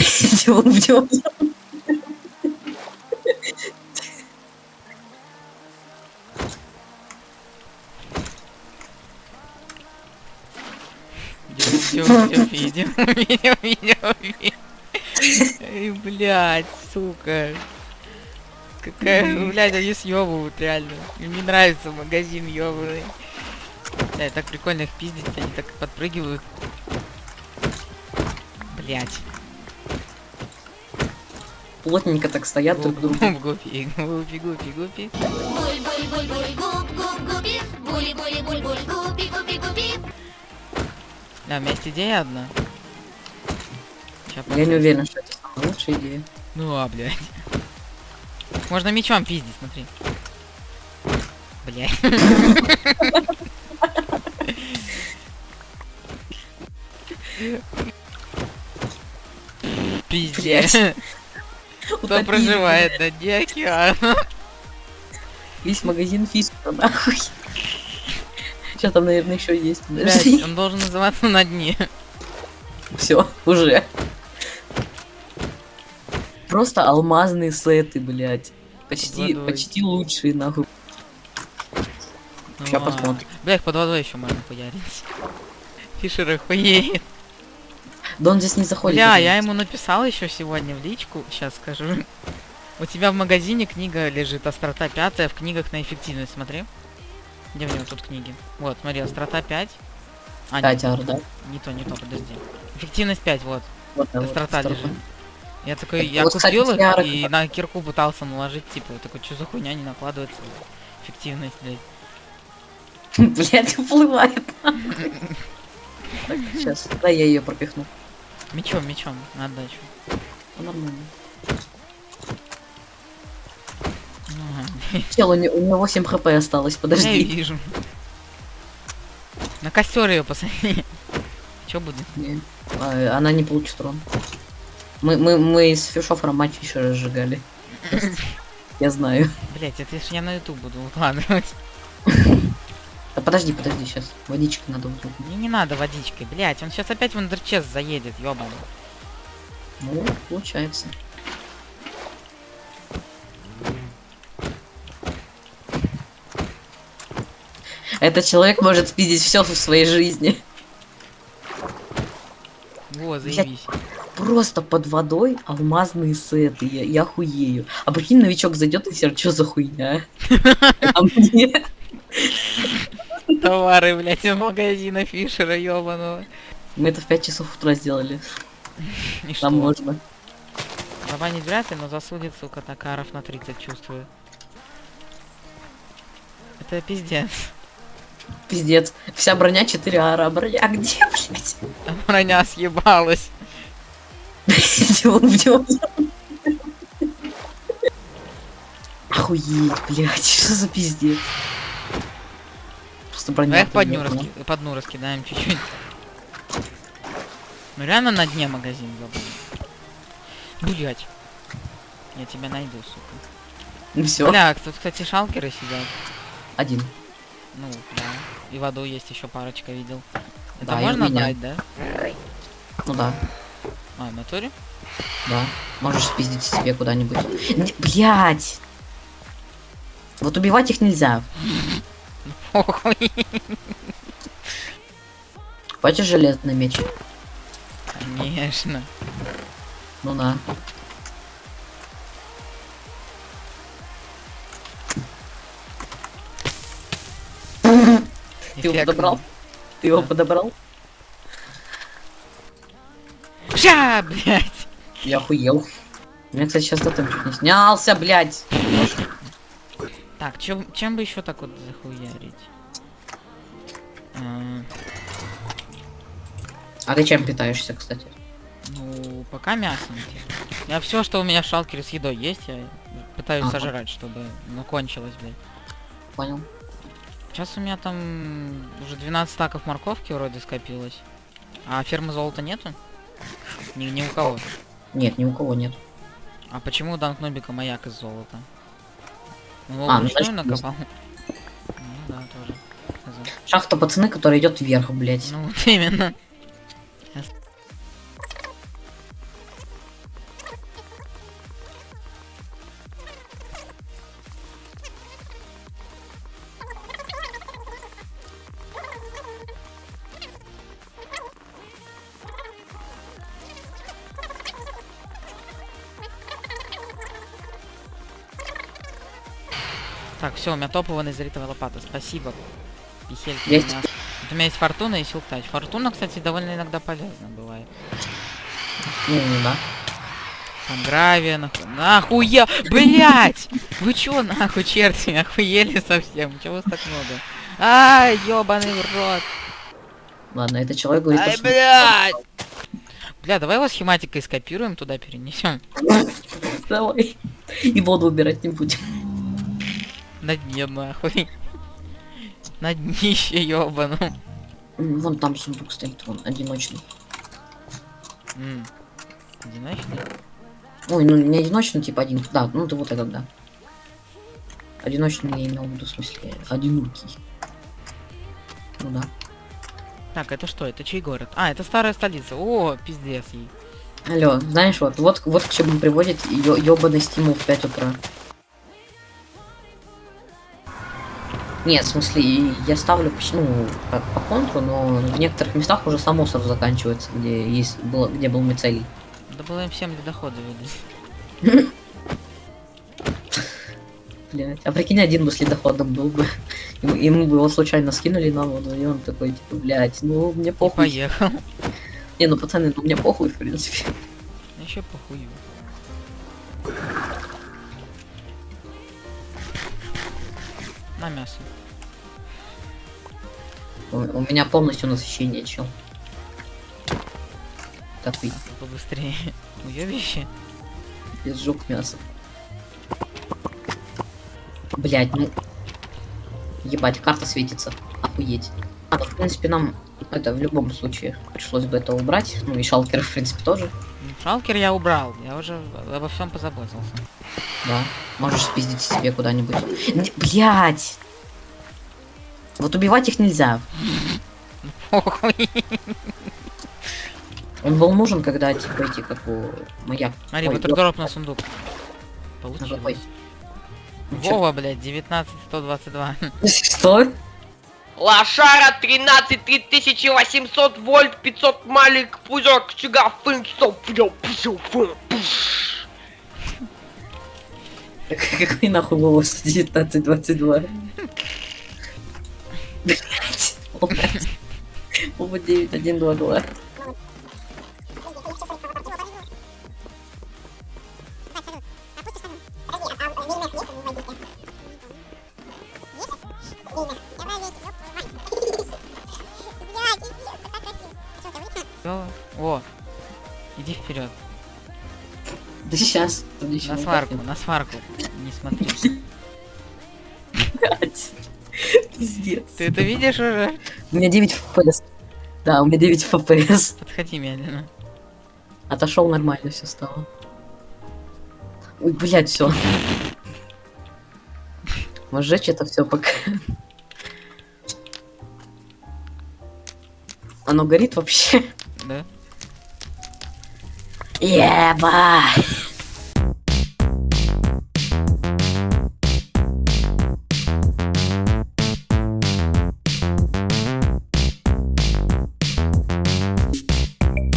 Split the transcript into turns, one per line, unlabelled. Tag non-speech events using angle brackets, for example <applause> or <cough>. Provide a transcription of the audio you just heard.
Идем. Идем,
идем, идем, идем, идем, идем. Эй, блядь, сука. Какая, блядь, они съебывают реально. Им не нравится магазин ёбаный. Да, так прикольно их пиздить, они так подпрыгивают. Блять.
Плотненько так стоят друг к другу.
Гупи, гупи, гупи, гупи. Да, у меня есть идея одна.
Я не уверен, что это самая лучшая идея.
Ну а, блядь. Можно мечом пиздить, смотри. Блядь. <laughs> Пиздец. Кто проживает на дне океана?
Весь магазин фишка, нахуй. Сейчас там, наверное, еще есть. Подожди.
он должен называться на дне.
Все, уже. Просто алмазные сеты, блядь. Почти, почти лучшие, нахуй.
Ну
Ща
ладно.
посмотрим.
Блядь, под водой еще можно хуярить. Фишер охуеет.
Да он здесь не заходит.
Бля, я ему написал еще сегодня в личку, сейчас скажу. У тебя в магазине книга лежит острота пятая в книгах на эффективность, смотри. Где у него тут книги? Вот, смотри, острота 5. А,
Пять
нет,
ар, да?
не то, не то, подожди. Эффективность 5, вот.
Вот, да, вот,
Острота
острота.
лежит. Я такой,
Так
я
вот, кстати,
купил их
Яра
и на кирку пытался наложить, типа, такой, что за хуйня не накладывается? Эффективность, блядь. <laughs>
Блядь, уплывает. <laughs> Сейчас, дай я ее пропихну.
Мечом, мечом, на отдачу.
Ну, Нормально.
Ну.
Чел, у не- у него 8 хп осталось,
Я
подожди.
вижу. На костер ее посади. Че будет?
Не, а, Она не получит урон. Мы, мы, мы с Фишофером мать еще разжигали. <laughs> Я знаю.
Блять, это ж я на YouTube буду выкладывать.
Да подожди, подожди, сейчас. Водички надо выпить.
Мне не надо водичкой, блять, он сейчас опять в андерчест заедет, ёбаный.
Ну, получается. Этот человек может спиздить все в своей жизни.
Во, заебись.
Просто под водой алмазные сеты. Я, я хуею. А прикинь, новичок зайдет и все, что за хуйня? <laughs> А мне?
Товары, блять, из магазина Фишера, ёбаного.
Мы это в 5 часов утра сделали.
И что?
Нам можно.
Забанить вряд ли, но засудит, сука, Токаров на 30 чувствую. Это пиздец.
Пиздец. Вся броня 4 ара. Броня. А где, блядь?
Там броня съебалась.
Идем, идем. Охуеть, блядь, что за пиздец? Просто броня.
Давай их по дню,
подъёбана.
раски... по дну раскидаем чуть-чуть. Ну реально на дне магазин, ёбаный. Блять. Я тебя найду, сука.
Ну все,
Бля, тут, кстати, шалкеры сидят.
один.
Ну, да. И в аду есть еще парочка, видел. Это
Да,
можно
меня.
дать, да?
Ну да,
А, в натуре?
да. Можешь спиздить себе куда-нибудь. Блядь! Вот убивать их нельзя. <laughs> Хочешь железный меч?
Конечно.
Ну на. <laughs> Ты его подобрал? Ты его подобрал?
Ща, блядь.
Я охуел. У меня, кстати, сейчас тотем чуть не снялся, блядь. <laughs>
Так, чем, чем бы еще так вот захуярить? А,
А ты чем питаешься, кстати?
ну, пока мясом. Я все, что у меня в шалкере с едой есть, я пытаюсь
Ага.
сожрать, чтобы ну кончилось, блядь.
Понял.
Сейчас у меня там уже 12 стаков морковки вроде скопилось. А фермы золота нету? Ни, ни у кого.
Нет, ни у кого нет.
А почему у Данкнобика маяк из золота? Его
А, ну,
вручную
значит,
накопал? Ну да, тоже. Хз.
Шахта пацаны, которая идет вверх, блядь.
Ну, вот <laughs> именно. Так, все, у меня топовая заритовая лопата. Спасибо. Пихельки.
Есть.
у меня. У меня есть фортуна и силктач. Фортуна, кстати, довольно иногда полезна бывает.
Ну, да.
Там гравия, нахуй. Нахуя! Блять! Вы чё, нахуй, черти, охуели совсем? Чего вас так много? Ай, ёбаный рот!
Ладно, это человек говорит,
Ай, блядь! Бля, давай его схематикой скопируем, туда перенесем. <laughs>
Давай. И воду убирать не будем.
На дне, нахуй. <laughs> На днище, ёбаном.
М, Вон там сундук стоит, вон, одиночный.
М. Одиночный?
Ой, ну не одиночный, типа один. Да, ну ты вот этот, да. Одиночный я имел в виду, в смысле, одинокий. Ну да.
Так, это что? Это чей город? А, это старая столица. О, пиздец ей.
Алло, знаешь, вот, вот, вот к чему приводит ё- ёбаный стимул в 5 утра. Нет, в смысле, и я ставлю ну, по, по контру, но в некоторых местах уже самосов заканчивается, где есть было, где был мицелий.
Да было им всем для дохода. <laughs>
Блять. А прикинь, один бы следоходом был бы. Ему, ему бы его случайно скинули на воду, и он такой, типа, блять, ну мне
И
похуй.
поехал. <laughs>
Не, ну пацаны, ну мне похуй, в принципе.
Еще похую. На мясо.
У, у меня полностью насыщение, чел. Так и
Побыстрее. Уебище.
сжег мясо. Блять, ну. Ебать, карта светится. Охуеть. А, ну, в принципе, нам это в любом случае пришлось бы это убрать. Ну и шалкер, в принципе, тоже.
Шалкер я убрал. Я уже обо всем позаботился.
Да. Можешь спиздить себе куда-нибудь. Блять! Вот убивать их нельзя. Он был нужен, когда, типа, эти, как у маяк.
Смотри,
Ой,
вот дроп на сундук. Получилось.
Ну?
Вова, блядь, 19 122.
Что?
Лошара 13 3800 вольт 500 малик пузок чуга фын стоп
Какой нахуй Вова 1922? Блять. Вова 9122.
Всё. О, иди вперед.
Да сейчас.
На сварку, на сварку. Не смотри. <laughs>
Пиздец.
Ты это видишь уже?
У меня 9 FPS. Да, у меня 9 FPS.
Подходи медленно.
Отошел нормально, все стало. Ой, блядь, все. Может сжечь это все пока. Оно горит вообще.
Да?
Ебать!